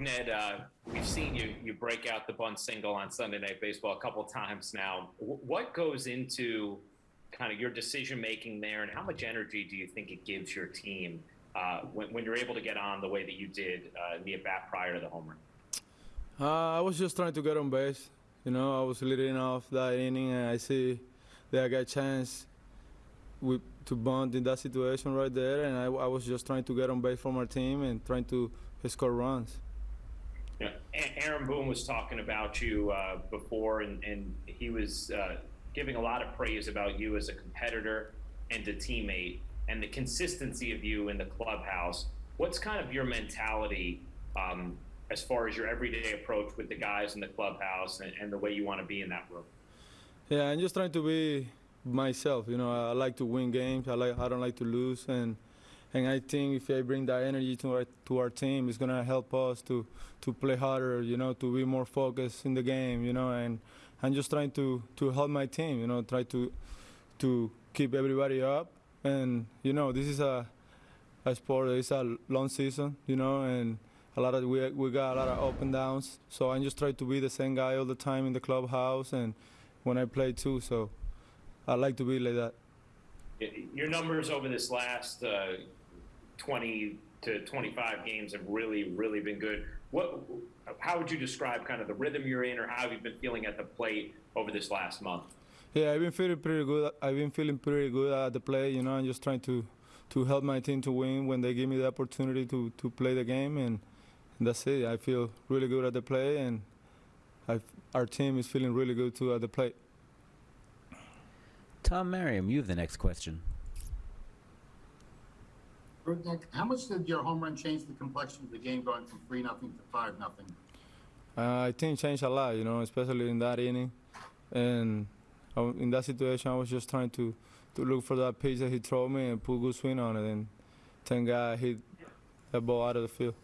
Ned, uh, we've seen you you break out the bunt single on Sunday Night Baseball a couple times now. W- what goes into kind of your decision making there, and how much energy do you think it gives your team uh, when, when you're able to get on the way that you did uh, the at bat prior to the home run? Uh, I was just trying to get on base. You know, I was leading off that inning, and I see that I got a chance with, to bunt in that situation right there, and I, I was just trying to get on base for my team and trying to score runs. Yeah, A- Aaron Boone was talking about you uh, before, and, and he was uh, giving a lot of praise about you as a competitor and a teammate, and the consistency of you in the clubhouse. What's kind of your mentality um, as far as your everyday approach with the guys in the clubhouse and, and the way you want to be in that room? Yeah, I'm just trying to be myself. You know, I, I like to win games. I like I don't like to lose, and and I think if I bring that energy to our to our team, it's gonna help us to to play harder. You know, to be more focused in the game. You know, and I'm just trying to to help my team. You know, try to to keep everybody up. And you know, this is a a sport. It's a long season. You know, and a lot of we we got a lot of up and downs. So I just try to be the same guy all the time in the clubhouse and when I play too. So I like to be like that. Your numbers over this last uh, 20 to 25 games have really, really been good. What, how would you describe kind of the rhythm you're in, or how have you been feeling at the plate over this last month? Yeah, I've been feeling pretty good. I've been feeling pretty good at the play. You know, I'm just trying to to help my team to win when they give me the opportunity to to play the game, and, and that's it. I feel really good at the play, and I've, our team is feeling really good too at the plate. Tom Merriam, you have the next question. How much did your home run change the complexion of the game going from three nothing to five nothing? Uh, I think changed a lot, you know, especially in that inning, and I, in that situation, I was just trying to to look for that pitch that he threw me and put a good swing on it, and thank God I hit that ball out of the field.